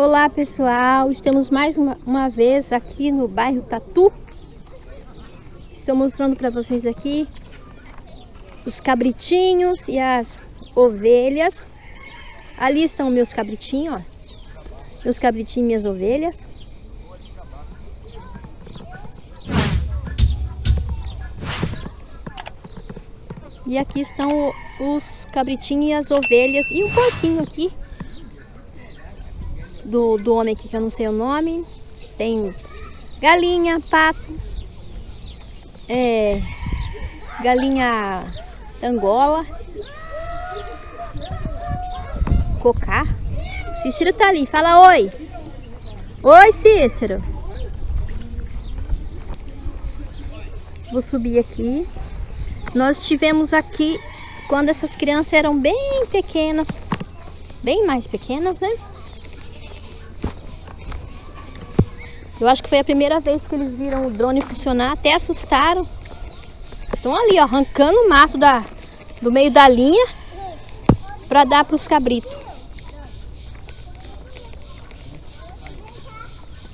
Olá pessoal, estamos mais uma, uma vez aqui no bairro Tatu. Estou mostrando para vocês aqui os cabritinhos e as ovelhas. Ali estão meus cabritinhos, ó. Meus cabritinhos e minhas ovelhas. E aqui estão os cabritinhos e as ovelhas e um porquinho aqui do, do homem aqui que eu não sei o nome. Tem galinha, pato, é, galinha angola, cocá. Cícero tá ali, fala oi. Oi, Cícero. Vou subir aqui. Nós tivemos aqui quando essas crianças eram bem pequenas, bem mais pequenas, né? Eu acho que foi a primeira vez que eles viram o drone funcionar, até assustaram. Estão ali, ó, arrancando o mato da, do meio da linha para dar para os cabritos.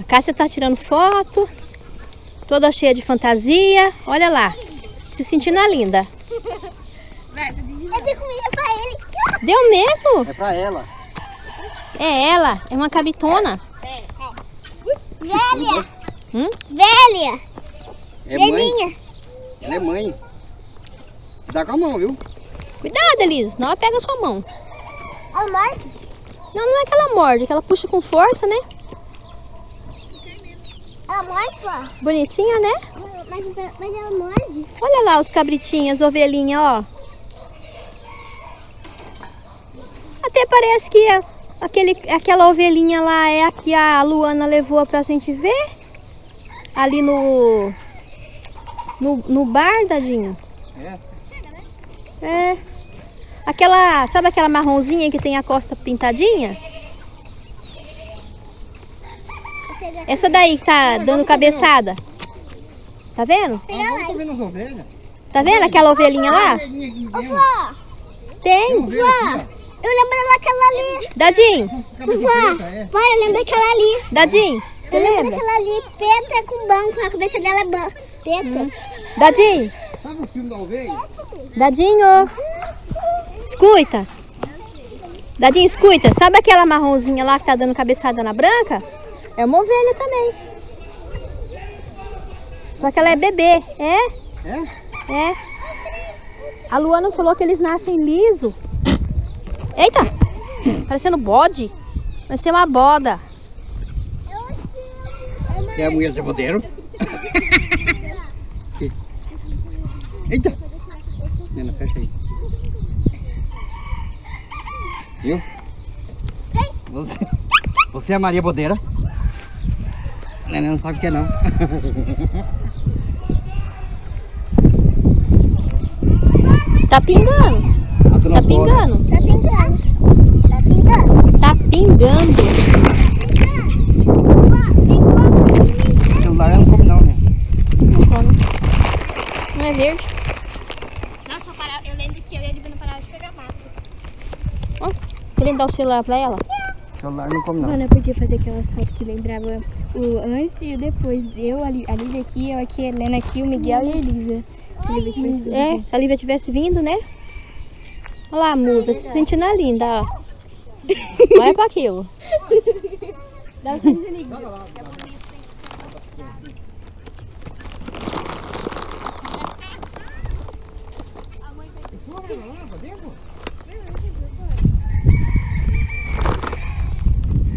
A Cássia tá tirando foto, toda cheia de fantasia. Olha lá. Se sentindo a linda. Eu dei comida pra ele. Deu mesmo? É pra ela. É ela, é uma cabitona. Velha. Hum? Velha. É mãe. Velhinha. Ela é mãe. Dá com a mão, viu? Cuidado, Elisa, não ela pega a sua mão. A Marta. Não, não é que ela morde, é que ela puxa com força, né? A Marta. Bonitinha, né? Mas, mas ela morde. Olha lá os cabritinhos, ovelhinha, ó. Até parece que a- aquele, aquela ovelhinha lá é a que a Luana levou pra gente ver. Ali no... No, no bar, Dadinho. É. É. Aquela, sabe aquela marronzinha que tem a costa pintadinha? Essa daí que tá dando cabeçada. Tá vendo? Tá vendo aquela ovelhinha lá? Tem. Tem Eu lembro daquela ali. Dadinho, ó. Cabeça Vó. preta, é. Vó, eu lembro daquela ali. Dadinho, você eu lembro lembra? daquela ali, preta com banco. A cabeça dela é preta. Dadinho, Sabe o filme da ovelha? Dadinho. Escuta. Dadinho, escuta. Sabe aquela marronzinha lá que tá dando cabeçada na branca? É uma ovelha também. Só que ela é bebê. É? É? É. A Luana falou que eles nascem liso. Eita! Parecendo bode. Vai ser uma boda. Você é a mulher do bodeiro? Eita! Nena, fecha aí. Viu? Você, você é a Maria Bodeira? Nena não sabe o que é não. Tá pingando. Tá Boda. pingando. Tá pingando. Tá pingando. Tá pingando. O celular ela não come não, né? Não come. Não é verde. Nossa, eu, para- eu lembro que eu e a Divina parar de pegar mato. Ó, querendo dar o celular pra ela? O celular não come não. Mano, eu podia fazer aquelas fotos que lembrava o antes e o depois. Eu, a Lívia aqui, eu aqui, a Helena aqui, o Miguel e a Elisa. A Lívia fez tudo É, se a Lívia tivesse vindo, né? Olha lá a musa, se sentindo linda, ó. Olha pra aquilo. Dá.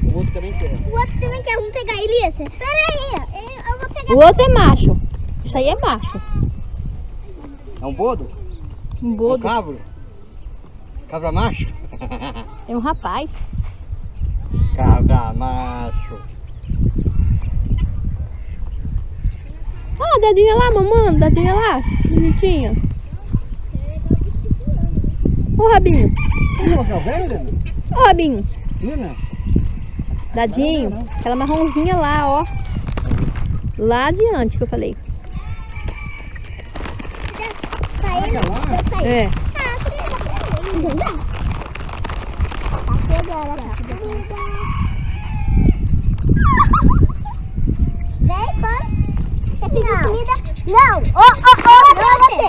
O outro também quer. O outro também quer. Vamos pegar, Elisa. Pera aí. Eu, vou pegar. O outro é macho. Isso aí é macho. É um bodo? Um Um bodo. cabro? Cabra macho? É um rapaz. Cabra macho. Ah, a Dadinha lá, mamando. Dadinha lá. Bonitinha. Ô, Rabinho. Vamos mostrar o velho, Helena? Ô, Rabinho. Helena? Dadinho. Aquela marronzinha lá, ó. Lá adiante que eu falei. Tá Tá. Não. Tá agora. Vem, vai. Quer pedir comida? Não. Ô, ô, ô, não é você.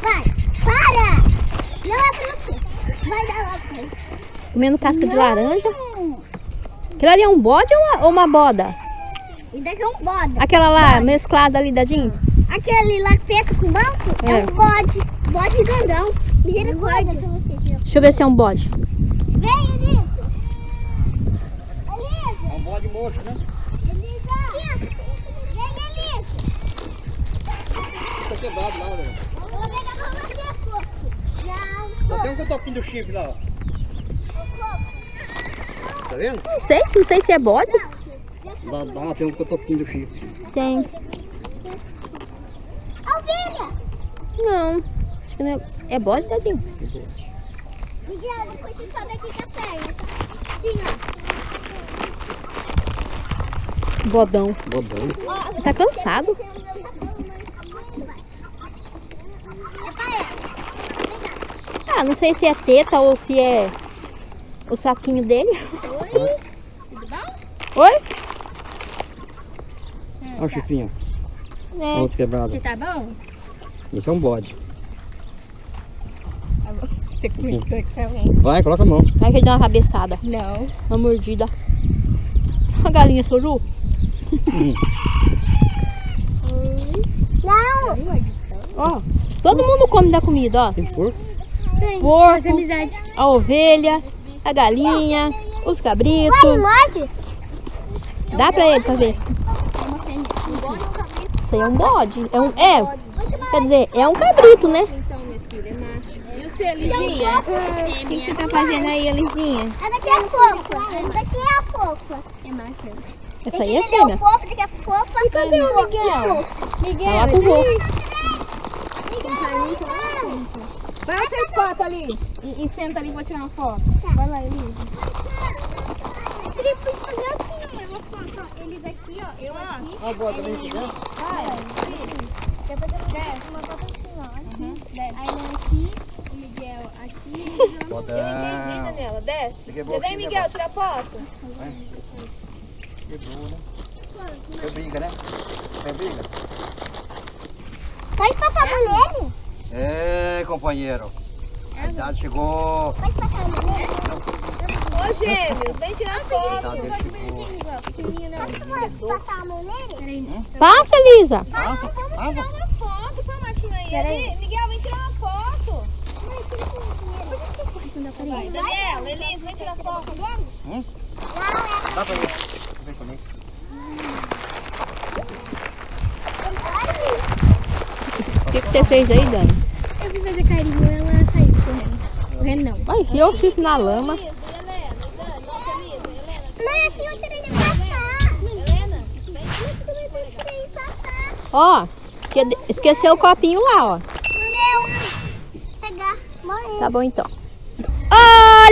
Vai. Para. Não é pra você. Vai dar logo. Comendo casca de laranja. Aquilo ali é um bode ou uma, ou uma boda? Daqui é um bode. Aquela lá, mesclada ali, dadinho? Aquele lá feito com banco é, É. um bode. Bode grandão. Misericórdia você. Deixa eu ver se é um bode. Vem, Elisa. Elisa. É um bode mocho, né? Elisa. Vem, Elisa. Tá quebrado lá, velho. Eu vou pegar pra você, fofo. Não, Só tem um cotoquinho do chifre lá, ó. Tá vendo? Não sei, não sei se é bode. Lá, lá tem um cotoquinho do chifre. Tem. Ovelha. Não. Acho que não é. É bode, dadinho? Miguel, depois você sobe aqui com a perna. Sim, Bodão. Bodão. ó. Ele tá cansado. É pra ela. Ah, não sei se é teta ou se é o saquinho dele. Oi? Tudo bom? Oi? Olha o chifrinho. Olha É. o outro quebrado. Você tá bom? Esse é um bode. Você comigo também. Vai, coloca a mão. Vai que ele dá uma rabeçada, Não. uma mordida. A galinha soru. Não. Ó, todo mundo come da comida, ó. Tem porco? Porco, amizade. a ovelha, a galinha, os Vai, cabritos. morde. Dá pra ele pra ver. Isso aí é um bode. É um. É. Quer dizer, é um cabrito, né? Você? O que, você tá fazendo aí, Lizinha? Essa daqui é fofa. Essa daqui é a fofa. É macho. Essa aí é é fêmea. esse daqui é fofa. E cadê o Miguel? Miguel, Tá lá com o vô. vai lá ser foto ali. E, e senta ali, vou tirar uma foto. Vai lá, Elisa. Queria fazer assim, ó, foto. ó. Eles aqui, ó. Eu aqui. O bode também aqui, né? Depois eu uma foto assim, ó. Aqui. Aí eu aqui. O Miguel aqui. Bodão. Daniela, desce. Você aqui, Miguel, tira foto. Quebrou, né? Foi briga, né? Foi briga? Pode passar mão nele? É, companheiro. A idade chegou. Pode passar nele? Ô, gêmeos, vem tirar A foto. Pode passar a mão nele? Passa, Elisa. Passa, passa. uma foto com a Matinho aí. Miguel, vem tirar uma foto. Daniela, Elisa, vem tirar foto. Hum? Dá pra ver. Vem comigo. O que, que você fez aí, Dani? Eu fui fazer carinho e ela saiu correndo. Correndo não. Vai, enfiou o chifre na lama. Mãe, assim eu tirei de passar. Helena, vem de passar. Ó, esque- esqueceu o copinho lá, ó. Meu. Pegar. Tá bom então.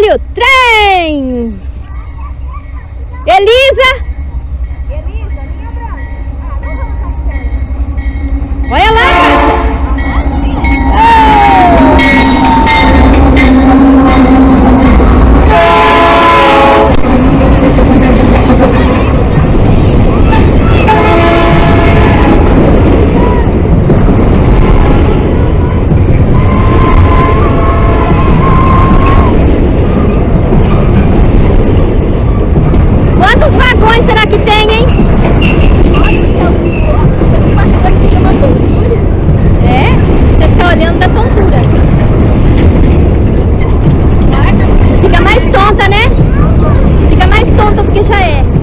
Olha o trem! Elisa! Olha lá, Cássia! Quantos vagões será que tem, hein? É, olhando da tontura. Fica mais tonta, né? Fica mais tonta do que já é.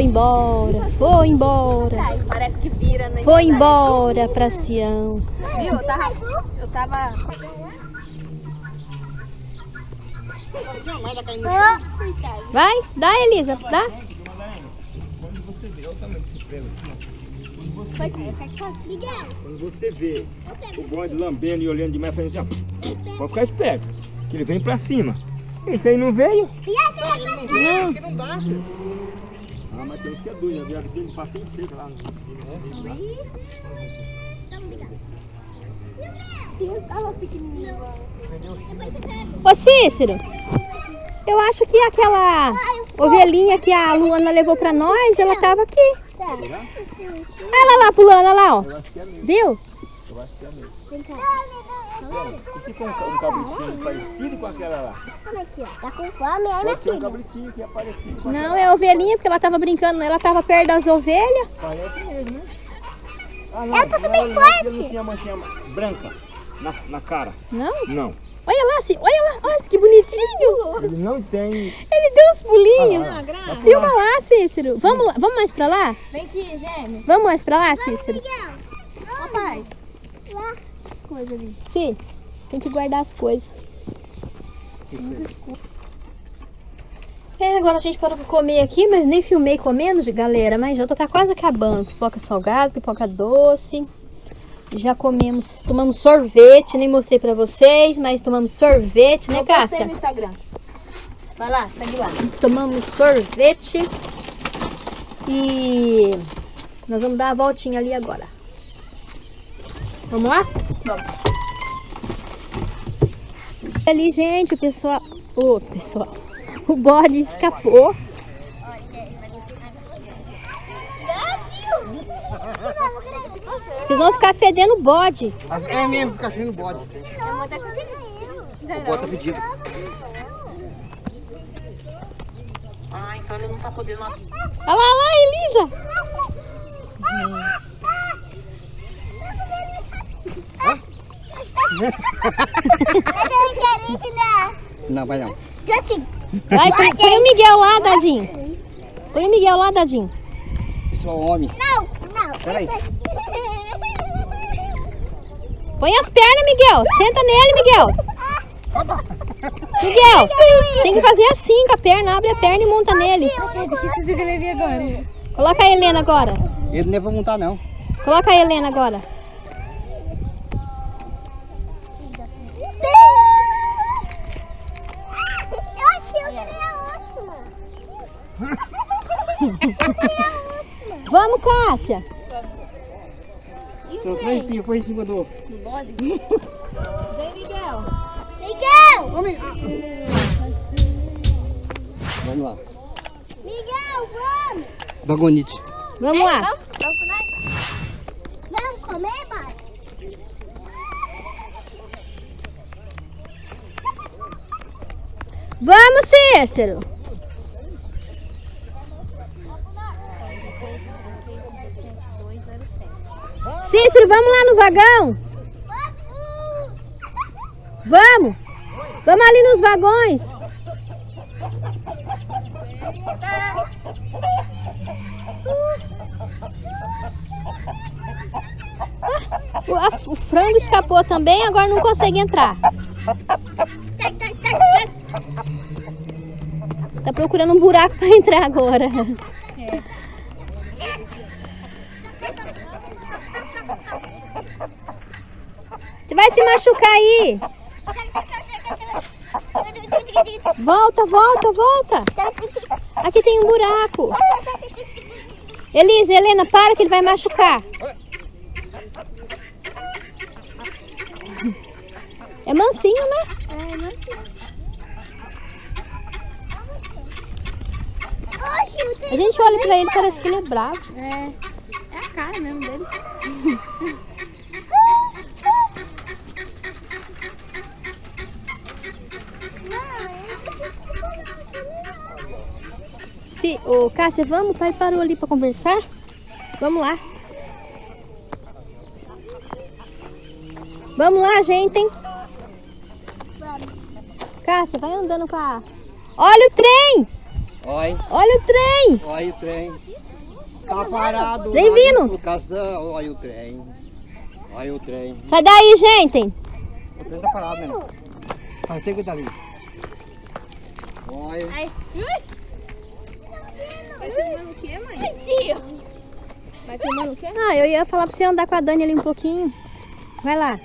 Foi embora. Foi embora. Parece que vira, né? Foi embora pra Sião. Viu? Eu tava. Eu tava. Vai, dá, Elisa, dá. Quando você vê o bonde lambendo e olhando demais, fazendo assim, ó, pode ficar esperto, que ele vem pra cima. Esse aí não veio? Não. Que não dá, filho. Mas tem uns que é doido, né? Aquele pastel seco lá. Ô Cícero, eu acho que aquela ovelhinha que a Luana levou pra nós, ela tava aqui. Olha lá pulando, olha lá, ó. Viu? E se for um, um cabritinho parecido com aquela lá? Tá com fome, é, minha Pode ser um filha? cabritinho que é parecido com Não, é a ovelhinha, porque ela tava brincando, ela tava perto das ovelhas. Parece mesmo, né? Ah, não. Ela não, bem forte. Não tinha manchinha branca na, na cara. Não? Não. Olha lá, Cí- olha lá, olha que bonitinho. Ele não tem... Ele deu uns pulinhos. Ah, tá Filma lá, Cícero. Vamos lá, vamos mais pra lá? Vem aqui, gêmeo. Vamos mais pra lá, Cícero? Papai. Sim, tem que guardar as coisas. É, agora a gente parou pra comer aqui, mas nem filmei comendo, de galera, mas já tá quase acabando. Pipoca salgada, pipoca doce. Já comemos, tomamos sorvete, nem mostrei pra vocês, mas tomamos sorvete, né, Eu Cássia? no Instagram. Vai lá, segue lá. Tomamos sorvete e nós vamos dar a voltinha ali agora. Vamos lá? Vamos. Ali, gente, o pessoal. O pessoal. O bode escapou. Vocês vão ficar fedendo o bode. É mesmo, fica cheio no bode. O bode tá pedido. Ah, então ele não tá podendo Olha lá, olha lá, Elisa. Eu quero ensinar. Não, vai não. Assim. Vai, põe, põe o Miguel lá, Dadinho. Põe o Miguel lá, Dadinho. Isso é homem. Não, não. Peraí. Põe as pernas, Miguel. Senta nele, Miguel. Miguel, tem que fazer assim com a perna. Abre a perna e monta nele. Coloca a Helena agora. Ele não é pra montar, não. Coloca a Helena agora. Eu achei que era ótima. Vamos, Cássia. Seu filho foi em cima do. Vem, Miguel. Miguel! Vamos lá. Miguel, vamos! Vagonite. Vamos lá. Vamos comer, pai? Vamos, Cícero. Cícero, vamos lá no vagão? Vamos! Vamos ali nos vagões. O, a- o frango escapou também, agora não consegue entrar. Tá procurando um buraco para entrar agora. Você vai se machucar aí. Volta, volta, volta. Aqui tem um buraco. Elisa, Helena, para que ele vai machucar. É mansinho, né? É, não sei. A gente olha pra ele, parece que ele é bravo. É. É a cara mesmo dele. Se, ô, Cássia, vamos? O pai parou ali pra conversar. Vamos lá. Vamos lá, gente, hein? Cássia, vai andando com a... Olha o trem! Olha, Olha o trem! olha o trem. Tá parado. Vem vindo. Olha o trem. Olha o trem. Sai daí, gente! O trem tá parado mesmo. Tempo que tá ali. Olha. Vai filmando o quê, mãe? Tio. Vai filmando o quê? Ah, eu ia falar pra você andar com a Dani ali um pouquinho. Vai lá.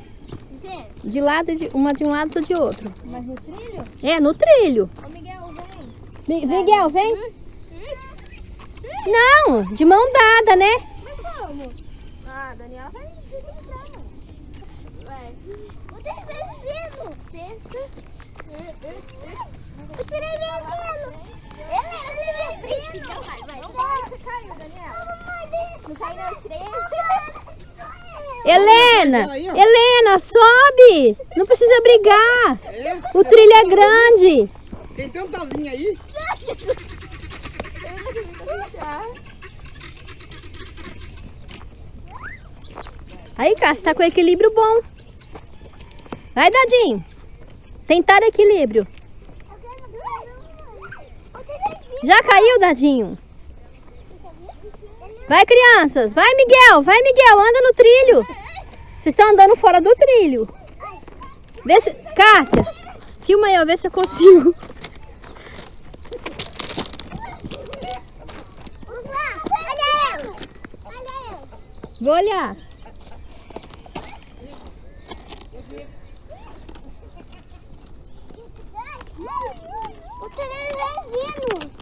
De lado, de, uma de um lado, de outro. Mas no trilho? É, no trilho. Ô, Miguel, vem. Mi- Miguel, vem. Não, de mão dada, né? Mas como? Ah, a Daniela vai. Vai. O trem vem vindo. O trem vem vindo. Ele, vindo. Vai, vai. Não você caiu. Não não, tirei. Helena, Helena, sobe. Não precisa brigar. O trilho é grande. Tem tanta linha aí. Aí, Cássio, tá com equilíbrio bom. Vai, Dadinho. Tentar equilíbrio. Já caiu, Dadinho? Vai, crianças. Vai, Miguel. Vai, Miguel. Anda no trilho. Vocês estão andando fora do trilho. Vê se... Cássia, filma ó. Vê se eu consigo. Olha ele. Olha ele.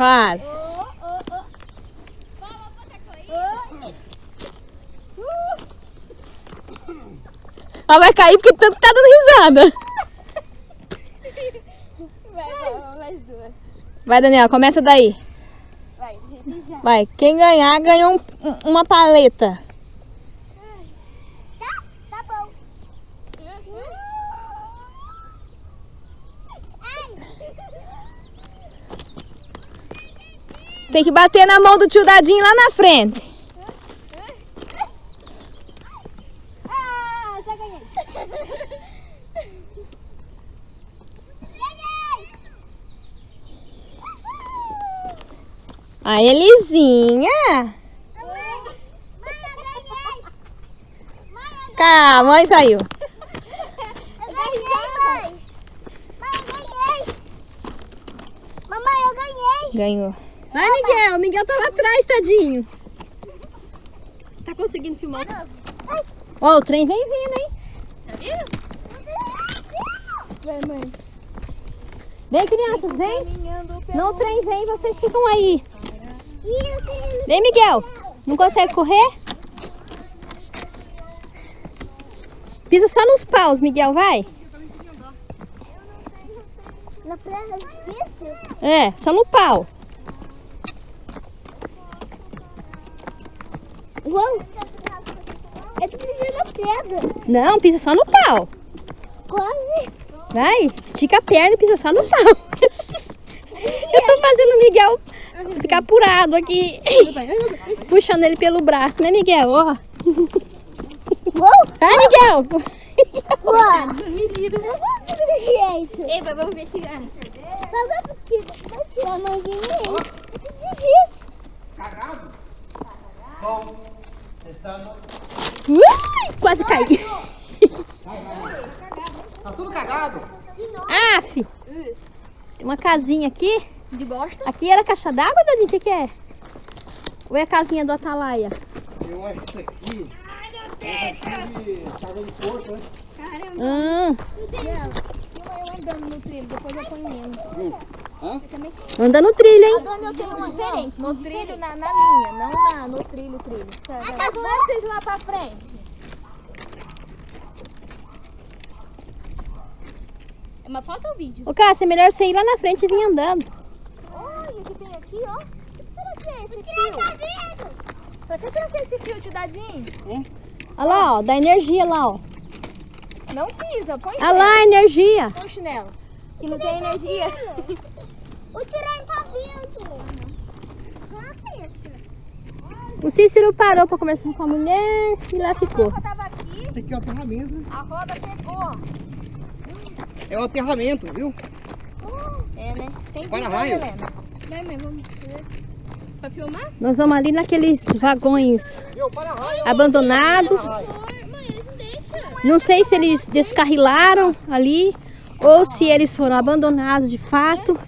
Quase. Ela vai cair porque tanto tá dando risada. Vai, vai, mais duas. Vai, Daniela, começa daí. Vai. Vai, quem ganhar, ganhou um- uma paleta. Tá? Tá bom. Tem que bater na mão do tio Dadinho lá na frente. Ah, já ganhei. A Elisinha. Mãe, mãe, eu ganhei. Mãe, Cá, a mãe saiu. eu ganhei, mãe. Mãe, eu ganhei. Mamãe, eu ganhei. Ganhou. Vai, Miguel. O Miguel tá lá atrás, tadinho. Tá conseguindo filmar? Ó, o trem vem vindo, hein? Tá vendo? Vai, mãe. Vem, crianças, vem. Não, o trem vem, vocês ficam aí. Vem, Miguel. Não consegue correr? Pisa só nos paus, Miguel, vai. Na praia é difícil. É, só no pau. Eu tô pisando na pedra. Não, pisa só no pau. Quase. Vai, estica a perna e pisa só no pau. Eu tô fazendo o Miguel ficar apurado aqui. Puxando ele pelo braço, né, Miguel? Ó. Vai, Miguel! Jeito. Ei, pai, vamos ver tirar, vai tirar a mão de mim. Eu te disse. Ui, quase caí. Tá tudo cagado. Aff! Tem uma casinha aqui. De bosta. Aqui era caixa d'água, Dadinho? O que, que é? Ou é a casinha do Atalaia? Eu acho que isso aqui. É de casa de força, né? Hum, Eu andando no trilho, depois eu ponho menos. Anda no trilho, hein? Dona, eu tenho uma diferente. No trilho, na, na linha, não na, no trilho, trilho. Tá, tá. Vamos vocês lá pra frente. Mas falta o vídeo. Ô, Cássia, é melhor você ir lá na frente e vir andando. Olha o que tem aqui, ó. O que será que é esse fio? Pra que será que é esse fio, tio Dadinho? Olha lá, ó, dá energia lá, ó. Não pisa, põe Olha lá a energia. põe o chinelo. Que não tem energia. O tirante tá vindo. Coloca isso. O Cícero parou pra conversar com a mulher e lá ficou. Eu tava aqui, é o aterramento. a roda pegou. É o aterramento, viu? É, né? Tem Para visão, raio. Helena. Vai, mãe, vamos ver. Pra filmar? Nós vamos ali naqueles vagões? Para raio. abandonados. Não sei se eles descarrilaram ali ou se eles foram abandonados de fato.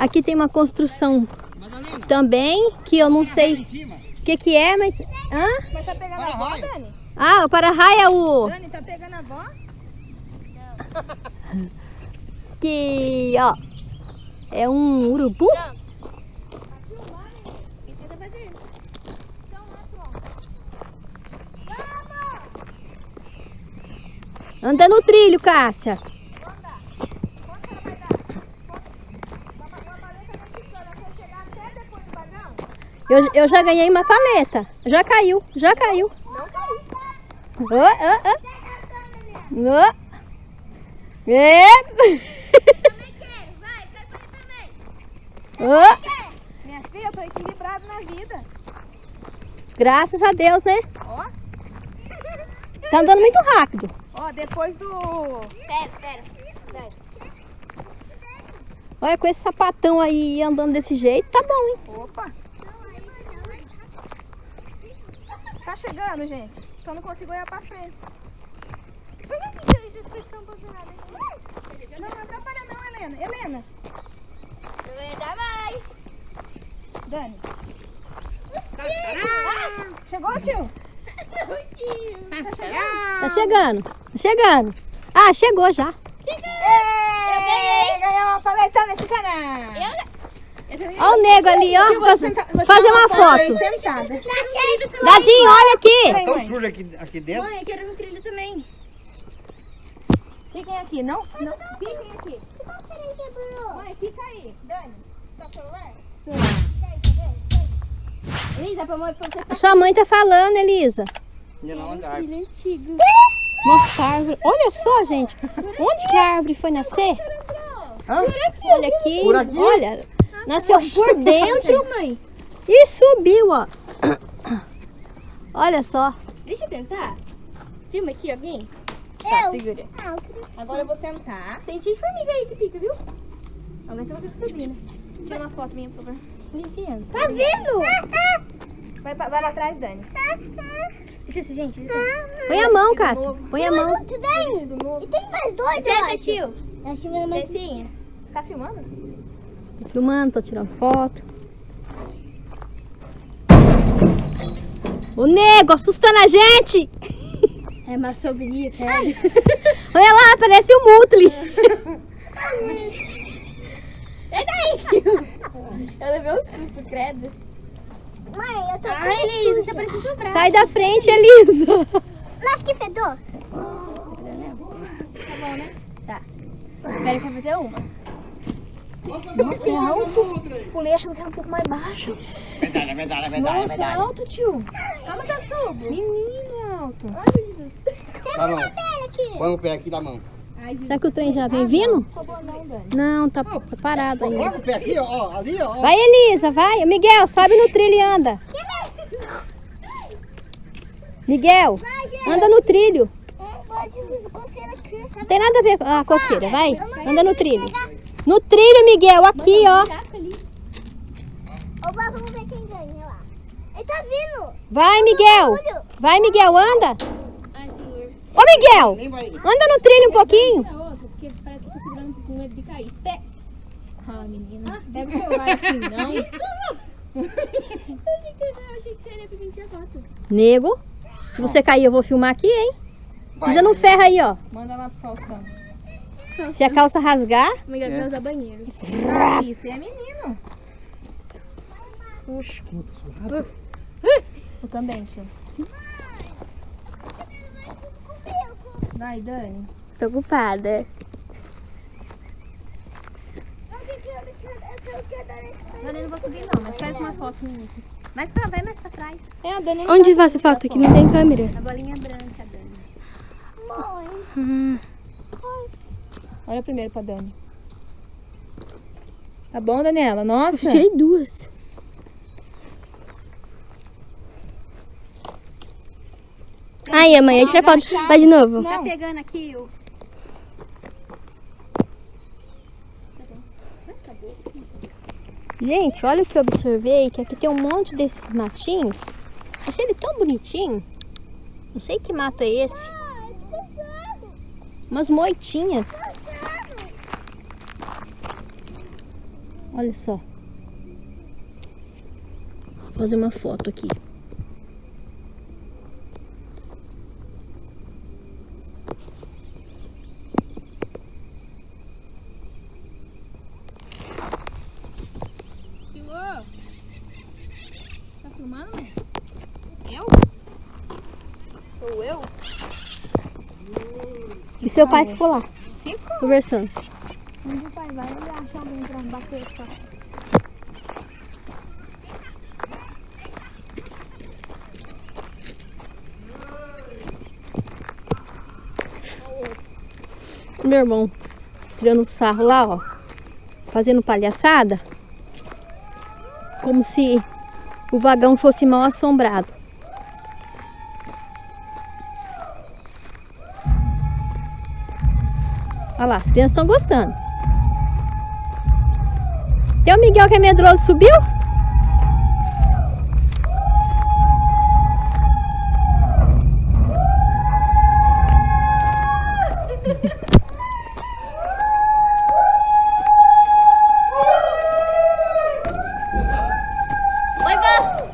Aqui tem uma construção Madalena, também que eu não sei o que, que é, mas. Hã? Mas tá pegando a Para avó, raio. Dani? Ah, o para-raio é o. Dani, tá pegando a avó? Que. ó. É um urubu? Anda no trilho, Cássia. Eu, eu já ganhei uma paleta. Já caiu, já caiu. Não caiu. Ô, ô, ô. Ô. É. Ô. Minha filha, eu tô equilibrado na vida. Graças a Deus, né? Ó. Tá andando muito rápido. Ó, depois do... Pera, pera. Olha, com esse sapatão aí andando desse jeito, tá bom, hein? Opa. Tá chegando, gente. Só não consigo olhar pra frente. Não, não atrapalha não, Helena. Helena. Ainda mais. Dani. Ah, chegou, tio? Tá chegando? Tá chegando, tá chegando. Ah, chegou já. Eu ganhei. Ganhou uma paleta mexicana. Olha o nego ali, ó. Faz- fazer uma foto. Sentada. Dadinho, olha aqui. Tá tão sujo aqui, aqui dentro. Mãe, eu quero um trilho também. Fiquem aqui, não? Não. Fiquem aqui. Mãe, fica aí. Dani, tá celular? Elisa, pra mãe, pra você Sua mãe tá falando, Elisa. Andar. antigo. Nossa, a árvore. Olha só, gente. Onde que a árvore foi nascer? Hã? Olha aqui. Por aqui? Olha. Nasceu por dentro mãe. e subiu, ó. Olha só. Deixa eu tentar. Filma aqui alguém. Eu. Tá, segura. Agora eu vou sentar. Tem de formiga aí que fica, viu? Vamos ver se você subir, né? Tira uma foto minha, por favor. Licença. Tá vindo? Vai, vai lá atrás, Dani. Licença, gente. Licença. Põe a mão, Cássia. Põe a mão. E tem mais dois, eu Licença, acho. tio. Acho que mais... Licencinha. Tá filmando? Tô filmando, tô tirando foto. O nego assustando a gente. É uma sobrinha, cara. Olha lá, parece o Mutli. É daí. Eu levei um susto, credo. Mãe, eu tô Ai, Elisa, você parece um braço. Sai da frente, Elisa. Mas que fedor? Espera que eu vou fazer uma. Nossa, é alto. Pulei achando que era um pouco mais baixo. Verdade, verdade, verdade, Nossa, é alto, tio. Calma, tá subo. Menino, é alto. Ai, Jesus. Tá. Pera aqui. Põe o pé aqui da mão. Será que o trem já vem vindo? não, Dani. Não, tá, tá parado ainda. Coloca o pé aqui, ó, ali, ó. Vai, Elisa, vai. Miguel, sobe no trilho e anda. Miguel, anda no trilho. Não tem nada a ver com a coceira, vai. Anda no trilho. No trilho, Miguel, aqui, ó. Vamos ver quem ganha lá. Ele tá vindo. Vai, Miguel. Vai, Miguel, anda. Ai, senhor. Ô, Miguel, vai. anda no trilho um pouquinho. Pra outra, porque parece que eu tô segurando com medo de cair. Espera. Ah, menina. Pega o celular assim, não. eu achei que eu achei que seria pra mim tirar foto. Nego, se você cair, eu vou filmar aqui, hein? Pisa no ferro aí, ó. Manda lá pro Faustão. Se a calça rasgar, Miguel É. usar banheiro. Ah, isso é menino. Oxe, como eu tô suado. Eu também, tio. Vai, Dani. tô ocupada. Dani, não vou subir não, mas faz uma foto minha aqui. Mais pra, vai mais pra trás. É, a Dani Onde faz a foto? Aqui não tem câmera. A bolinha branca, Dani. Olha primeiro pra Dani. Tá bom, Daniela? Nossa. Eu tirei duas. Aí, amanhã tira foto. Vai de novo. Tá pegando aqui o... Gente, olha o que eu observei, que aqui tem um monte desses matinhos. Achei ele tão bonitinho. Não sei que mato é esse. Umas moitinhas. Olha só. Vou fazer uma foto aqui. Filou? Tá filmando? Eu? Sou eu? E seu pai ficou lá, conversando. Onde o pai vai? Ele acha Meu irmão tirando sarro lá, ó. Fazendo palhaçada. Como se o vagão fosse mal assombrado. Olha lá, as crianças estão gostando. Tem o Miguel que é medroso, subiu?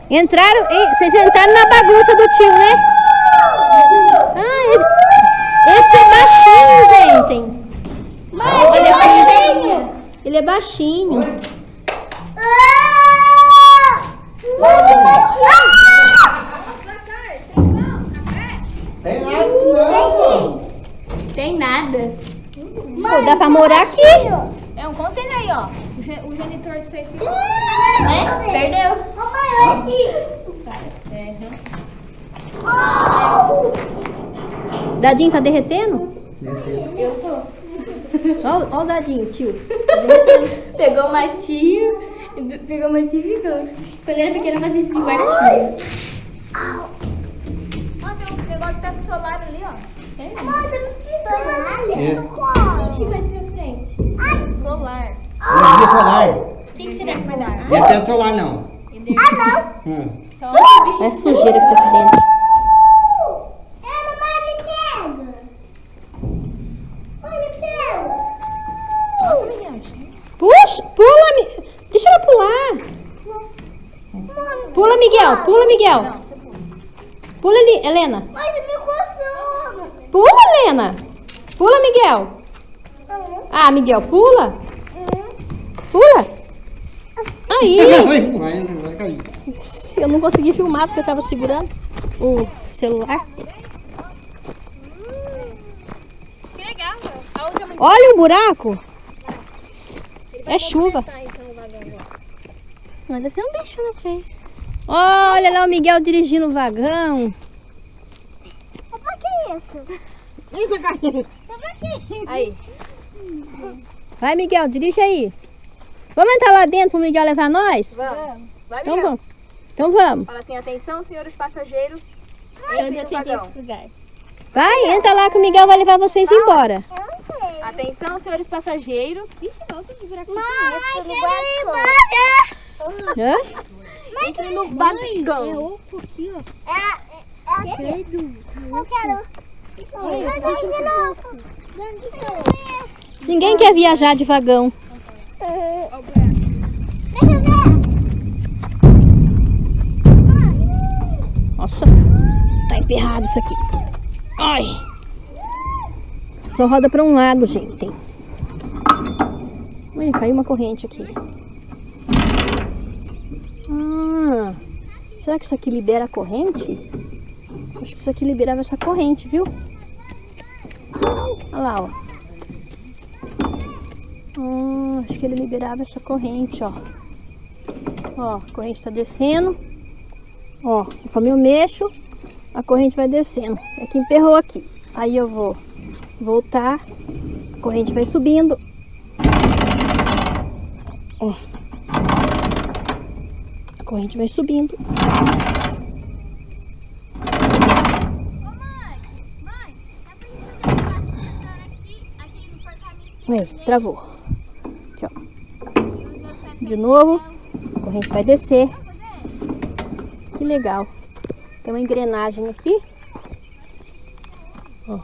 Entraram, vocês entraram na bagunça do tio, né? Ah, esse, esse é baixinho, gente. Ele é baixinho. Ele é baixinho. Tem nada, não. Tem nada. Pô, dá pra morar aqui. É um container aí, ó. O, ge- o genitor que vocês ficam. Né? Perdeu. Mamãe, olha aqui. Dadinho tá derretendo? Eu tô. Olha o dadinho, tio. Pegou o matinho, pegou o matinho e ficou. Quando era pequena, fazia isso de guarda-chuva. Ó, tem um negócio que tá com solar ali, ó. É? É. O que vai pra frente? Solar. Energia solar. O que, que será solar? Não é pé solar, não. Hum. Só o bicho. É sujeira que tá aqui dentro. É, mamãe, me pega. Olha, me pega. Nossa, Miguel. Puxa, pula, deixa ela pular. Pula, Miguel, pula, Miguel. Pula ali, Helena. Mas me coçou. Pula, Helena. Pula, Miguel. Ah, Miguel, pula. Pula. Aí. Eu não consegui filmar porque eu tava segurando o celular. Mãe Olha o buraco. É chuva. Mas deve ter um bicho na frente. Olha lá o Miguel dirigindo o vagão. Que é isso? É Aí. Vai, Miguel, dirige aí. Vamos entrar lá dentro pro Miguel levar nós? Vamos. Vai, Então Miguel. vamos. Então vamos. Fala assim, atenção, senhores passageiros. Eu Entre já no vagão. Vai, entra lá que o Miguel vai levar vocês embora. Atenção, senhores passageiros. Ixi, volta de virar Mãe, quero ir embora. Hã? Entre no vagão. oco aqui, ó. É, é, é, eu quero. Mas de novo. Ninguém quer viajar de vagão. Nossa, tá emperrado isso aqui. Ai. Só roda pra um lado, gente. Ui, caiu uma corrente aqui. Ah, será que isso aqui libera a corrente? Acho que isso aqui liberava essa corrente, viu? Olha lá, ó. Ah, acho que ele liberava essa corrente, ó. Ó, a corrente tá descendo. Ó, conforme eu mexo, a corrente vai descendo. É que emperrou aqui. Aí eu vou voltar, a corrente vai subindo. Ó. A corrente vai subindo. Aí, travou. De novo, a corrente vai descer. Que legal. Tem uma engrenagem aqui. Ó,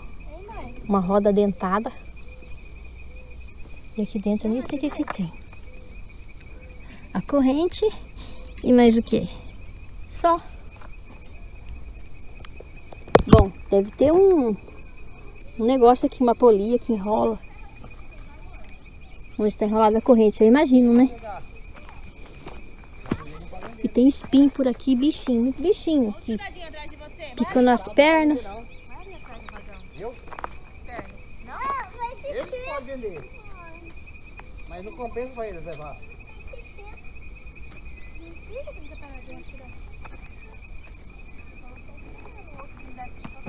uma roda dentada. E aqui dentro nem sei o que, que tem. A corrente e mais o que? Só. Bom, deve ter um, um negócio aqui, uma polia que enrola. Onde está enrolada a corrente, eu imagino, né? E tem espinho por aqui, bichinho, muito bichinho que picando as pernas. Ele pode vender. Mas não compensa pra eles levar.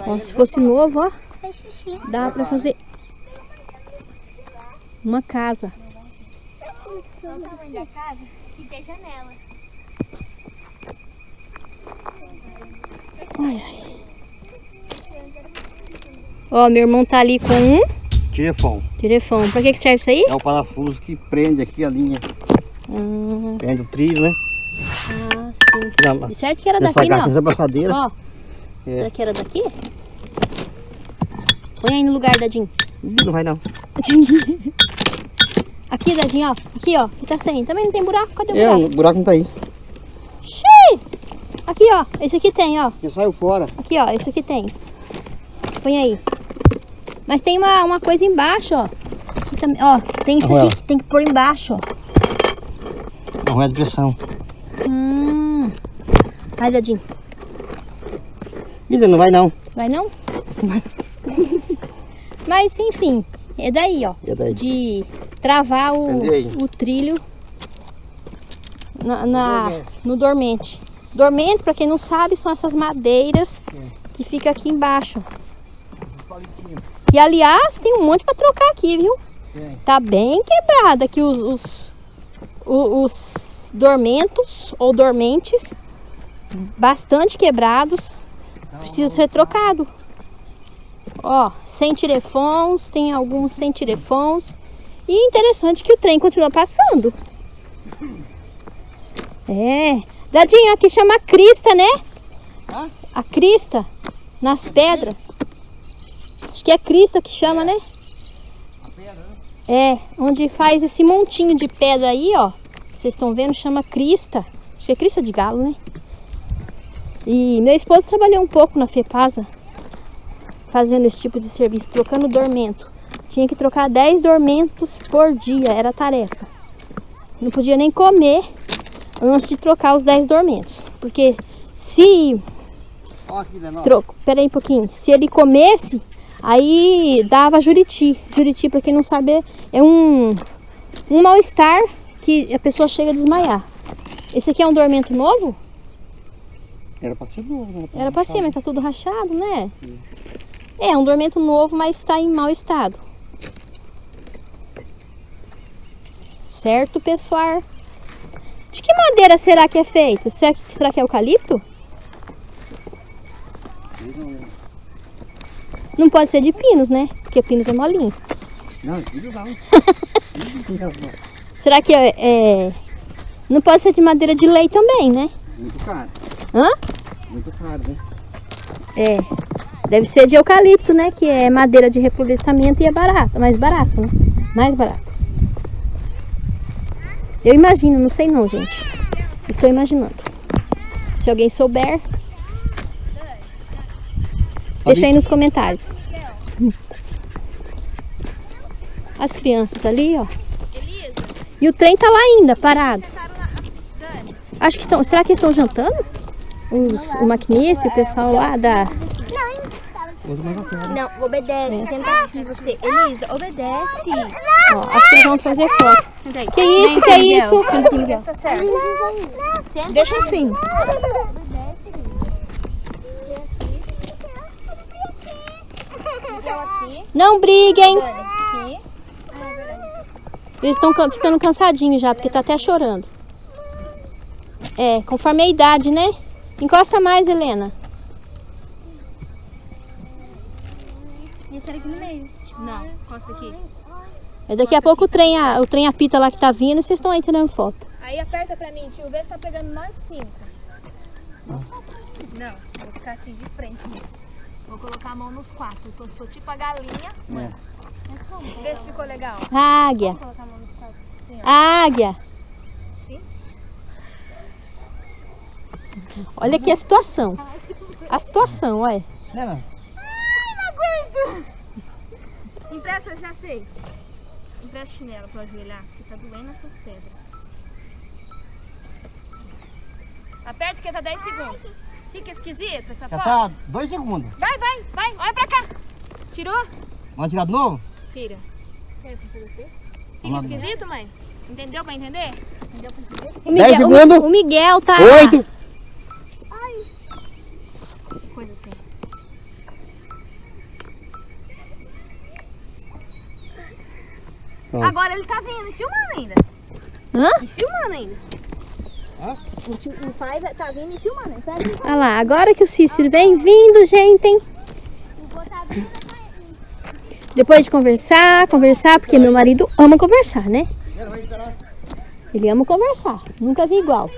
Ó, se fosse novo, ó, dá pra fazer uma casa. Qual o tamanho da casa? Que tem janela. Ai, ai. Ó, meu irmão tá ali com um Tirefão. telefone. Pra que que serve isso aí? É o parafuso que prende aqui a linha. Hum, Prende o trilho, né? ah, sim. E certo que era daqui, não. nessa braçadeira. Ó, É. será que era daqui? Põe aí no lugar, Dadinho. Não vai não. Aqui, Dadinho, ó. Aqui, ó. Aqui tá sem. Também não tem buraco. Cadê o É, buraco? o buraco não tá aí. Aqui, ó. Esse aqui tem, ó. Ele saiu fora. Aqui, ó. Esse aqui tem. Põe aí. Mas tem uma, uma coisa embaixo, ó. Aqui também, ó. Tem isso aqui que tem que pôr embaixo, ó. Não é de pressão. Hum. Vai, Dadinho. Vida, não vai não. Vai não? Mas, enfim. É daí, ó. E daí? De travar o, o trilho na, na- no dormente. Dormente, pra quem não sabe, são essas madeiras que fica aqui embaixo. Que, aliás, tem um monte pra trocar aqui, viu? Tá bem quebrada aqui os, os, o- os dormentos ou dormentes. Bastante quebrados. Precisa ser trocado. Ó, sem tirefons, tem alguns sem tirefons. E interessante que o trem continua passando. É. Dadinho, aqui chama crista, né? Hã? A crista, nas pedras. Acho que é crista que chama, né? É, onde faz esse montinho de pedra aí, ó. Vocês estão vendo, chama crista. Acho que é crista de galo, né? E meu esposo trabalhou um pouco na FEPASA, fazendo esse tipo de serviço, trocando dormento. Tinha que trocar 10 dormentos por dia, era a tarefa. Não podia nem comer antes de trocar os 10 dormentos. Porque se. Troco. Pera aí um pouquinho. Se ele comesse, aí dava juriti. Juriti, pra quem não sabe, é um, um mal-estar que a pessoa chega a desmaiar. Esse aqui é um dormento novo? Era pra ser novo, né? Era pra ser, mas tá tudo rachado, né? É, um dormento novo, mas está em mau estado. Certo, pessoal? De que madeira será que é feito? Será que, será que é eucalipto? Não pode ser de pinos, né? Porque pinos é molinho. Não, não. Será que é, é- Não pode ser de madeira de lei também, né? Muito caro. Hã? Muito caro, né? É. Deve ser de eucalipto, né? Que é madeira de reflorestamento e é barato, mais barato, né? Mais barato. Eu imagino, não sei não, gente. Estou imaginando. Se alguém souber, deixa aí nos comentários. As crianças ali, ó. E o trem tá lá ainda, parado. Acho que estão. Será que estão jantando? Os, o maquinista e o pessoal lá da. Não, obedece. Senta aqui você. Elisa, obedece. Ó, acho que eles vão fazer foto. Que isso, que isso? Deixa assim. Não briguem. Eles estão ficando cansadinhos já, porque tá até chorando. É, conforme a idade, né? Encosta mais, Helena. E esse aqui no meio. Não, encosta aqui. É, daqui a pouco o trem, a- o trem apita lá que tá vindo e vocês estão aí tirando foto. Aí aperta pra mim, tio. Vê se tá pegando nós cinco. Não, vou ficar assim de frente nisso. Vou colocar a mão nos quatro. Eu tô- sou tipo a galinha. Vê se ficou legal. Águia. Colocar a mão nos quatro. Assim, ó. Águia. Sim. Olha aqui a situação. A situação, olha. Não, não. Empresta, já sei. A chinela para ajoelhar, que tá doendo essas pedras. Aperta que tá 10 segundos. Fica esquisito essa Já foto. tá 2 segundos. Vai, vai, vai. Olha pra cá. Tirou? Vamos tirar de novo? Tira. Fica esquisito, mãe? Entendeu pra entender? Entendeu pra entender? O Miguel, 10 segundos. O Miguel tá... 8, Agora ele tá vindo e filmando ainda. Hã? E filmando ainda. Hã? O, pai tá vindo e filmando. Pega Olha lá, agora que o Cícero vem vindo, gente. hein? Depois de conversar, conversar, porque meu marido ama conversar, né? Ele ama conversar. Nunca vi igual.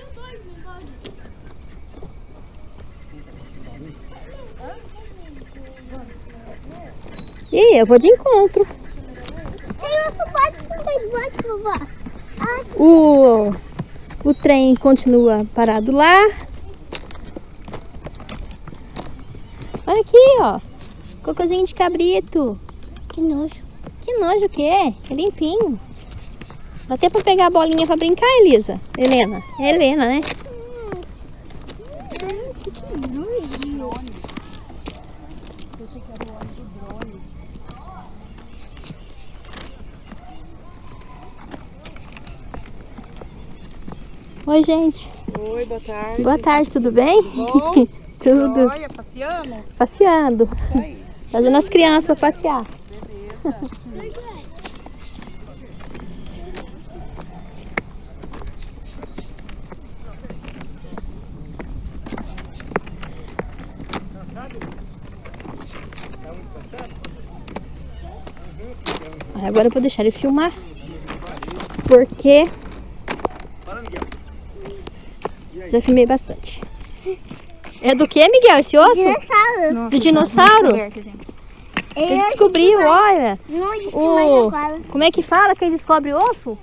E eu vou de encontro. Tem outro bote, tem bote, vovó. O, o trem continua parado lá. Olha aqui, ó. Cocôzinho de cabrito. Que nojo. Que nojo que é. É limpinho. Dá até pra pegar a bolinha pra brincar, Elisa. Helena. É Helena, né? Que nojo. Oi, gente. Oi, boa tarde. Boa tarde, tudo bem? Bom? tudo. Olha, passeando? Passeando. Fazendo as crianças pra passear. Aí Agora eu vou deixar ele filmar. Porque já filmei bastante. É do que, Miguel, esse osso? Dinossauro. De dinossauro? Ele descobriu, olha. Não existe O-. Como é que fala quem descobre osso?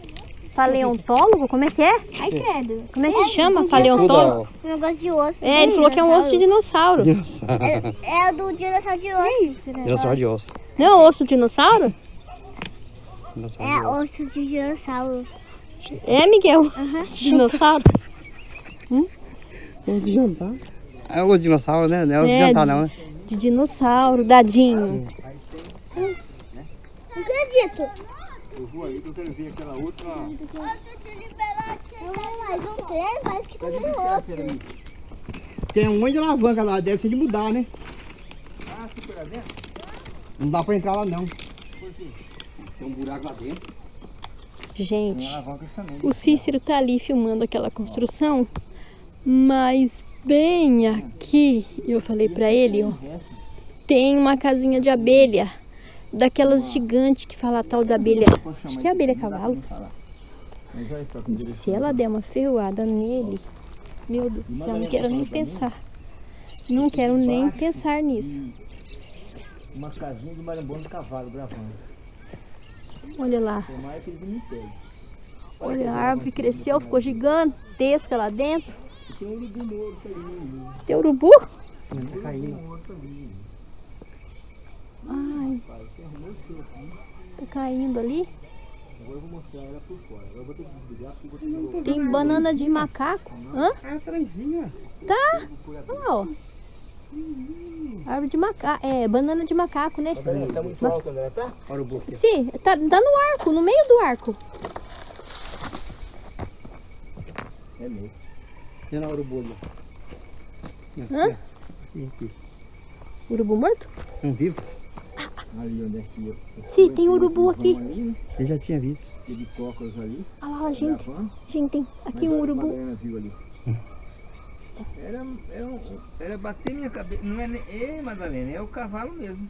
Paleontólogo? Como é que é? Ai, credo. Como é que chama? Paleontólogo? Negócio de osso. É, ele falou que é um osso de dinossauro. Dinossauro. É o do dinossauro de osso. Dinossauro de osso. Não é osso de dinossauro? Dinossauro É de osso. osso de dinossauro. É, Miguel? Dinossauro? Osso de jantar. É osso de dinossauro, né? Não é osso de É, jantar, não, né? De dinossauro, dadinho. Não acredito. Eu vou aí que eu quero ver aquela outra. Mais um trem, parece que tem outro. Tem um monte de alavanca lá, deve ser de mudar, né? Ah, se por lá dentro? Não dá pra entrar lá não. Tem um buraco lá dentro. Gente, o Cícero tá ali filmando aquela construção, mas bem aqui, eu falei pra ele, ó, tem uma casinha de abelha, daquelas gigantes que fala tal da abelha, acho que é abelha cavalo. E se ela der uma ferroada nele, meu Deus do céu, não quero nem pensar. Não quero nem pensar nisso. Uma casinha de marambondo de cavalo gravando. Olha lá, olha, a árvore cresceu, ficou gigantesca lá dentro. Tem um urubu morto ali. Tem urubu? Tá caindo. Ai, tá caindo ali. Agora eu vou mostrar ela por fora. Agora eu vou ter que desligar porque eu vou ter Tem banana de macaco. Hã? Ah. Tá. Olha lá, ó. Árvore de macaco. É, banana de macaco, né? que... Tá muito alto, André, tá? Olha o buco. Sim, tá, tá no arco, no meio do arco. É mesmo. Tem urubu ali. Hã? Aqui, aqui. Urubu morto? Um vivo? Ali onde é que eu... Sim, tem urubu aqui. Né? Eu já tinha visto. Tem de cócoras ali. Olha lá, gente. Gente, tem aqui Mas um urubu. Madalena viu ali. Era, era, era bater minha cabeça. Não é nem. Ei, Madalena, é o cavalo mesmo.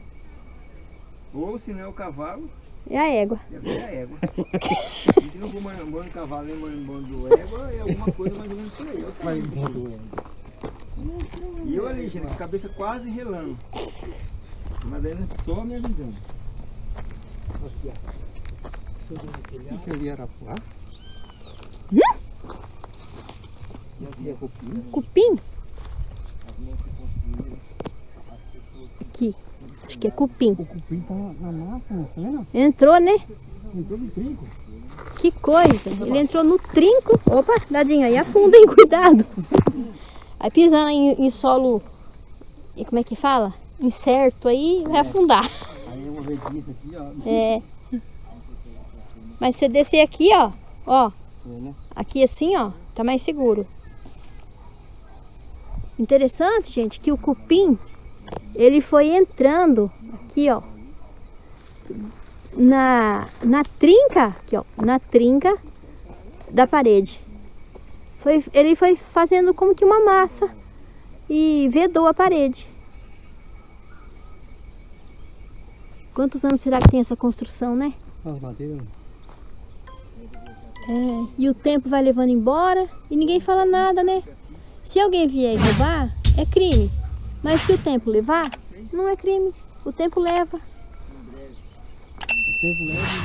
Ou se não é o cavalo, É a égua. deve ser a égua. E se não for cavalo nem égua, é alguma coisa mais ou menos por aí. Embora. E eu ali, gente, cabeça quase relando. A Madalena só me avisando. O que ali era Arapuá? E é cupim? Cupim? Aqui. Que é cupim. O cupim tá na massa? Tá vendo? Entrou, né? Entrou no trinco. Que coisa. Ele entrou no trinco. Opa, dadinho aí, afunda, hein? Cuidado. Aí pisando em, em solo. E como é que fala? Incerto aí, vai afundar. Aí eu vou ver disso aqui, ó. É. Mas se você descer aqui, ó. Ó. É, né? Aqui assim, ó. Tá mais seguro. Interessante, gente, que o cupim, ele foi entrando aqui, ó. Na, na trinca, aqui, ó. Na trinca da parede. Foi, ele foi fazendo como que uma massa e vedou a parede. Quantos anos será que tem essa construção, né? Madeira. É, e o tempo vai levando embora e ninguém fala nada, né? Se alguém vier e roubar, é crime. Mas se o tempo levar, não é crime. O tempo leva.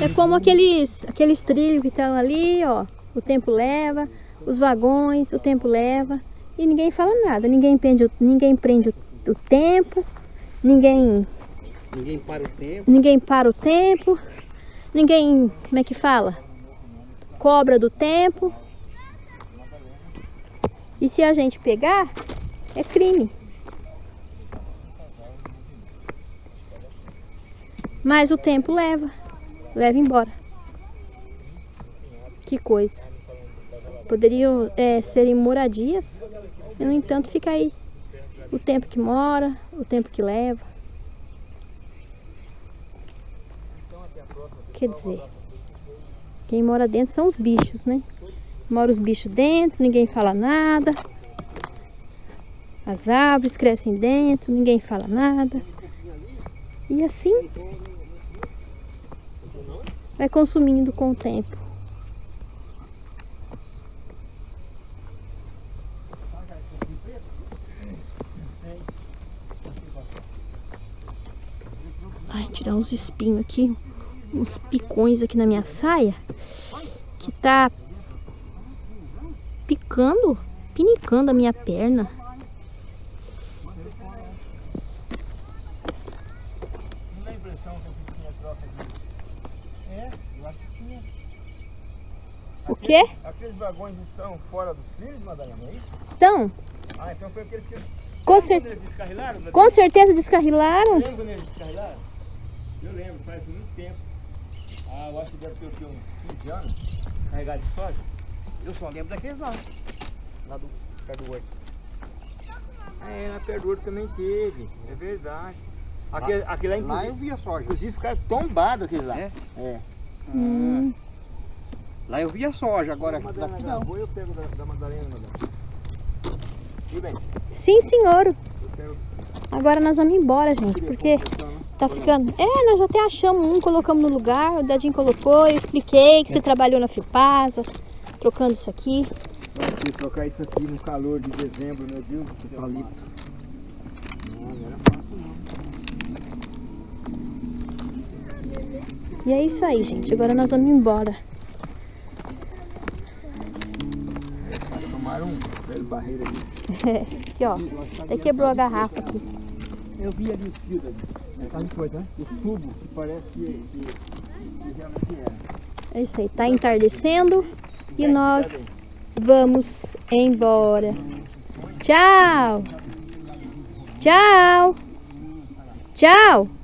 É como aqueles, aqueles trilhos que estão ali, ó. O tempo leva, os vagões, o tempo leva. E ninguém fala nada. Ninguém prende o, ninguém prende o, o tempo. Ninguém, Ninguém para o tempo. ninguém para o tempo. Ninguém, como é que fala? Cobra do tempo. E se a gente pegar, é crime. Mas o tempo leva, leva embora. Que coisa. Poderiam é, serem moradias, e no entanto fica aí o tempo que mora, o tempo que leva. Quer dizer, quem mora dentro são os bichos, né? Mora os bichos dentro, ninguém fala nada. As árvores crescem dentro, ninguém fala nada. E assim vai consumindo com o tempo. Ai, tirar uns espinhos aqui, uns picões aqui na minha saia, que tá picando, pinicando a minha perna. Não dá a impressão que aqui tinha troca de. É, eu acho que tinha. O quê? Aqueles vagões estão fora dos trilhos, Madalena, é isso? Estão? Ah, então foi aqueles que. Com, cer descarrilaram? Madalena? com certeza descarrilaram. Lembra quando eles descarrilaram? Eu lembro, faz muito tempo. Ah, eu acho que deve ter o quê, uns 15 anos, carregado de soja. Eu só lembro daqueles lá. Lá do perto do horto. Ah, é, lá perto do horto também teve, é verdade. Aquele, aquele lá, Lá inclusive, eu via soja. inclusive ficaram tombados aqueles lá. É? É. Hum. Lá eu via soja, agora daqui não. eu pego da, da Madalena, Sim, senhor. eu pego Agora nós vamos embora, gente, porque tá ficando... É, nós até achamos um, colocamos no lugar, o Dadinho colocou, eu expliquei que você trabalhou na Fipasa, trocando isso aqui. Que trocar isso aqui no calor de dezembro, meu Deus do céu. Não, não era fácil não. E é isso aí, gente. Agora nós vamos embora. Tomaram um velho barreiro ali. aqui, ó. Até quebrou a garrafa aqui. Eu vi ali os fios ali. É coisa, né? Os tubos que parece que, que, que realmente era. É isso aí. Tá entardecendo e nós vamos embora. Tchau. Tchau. Tchau.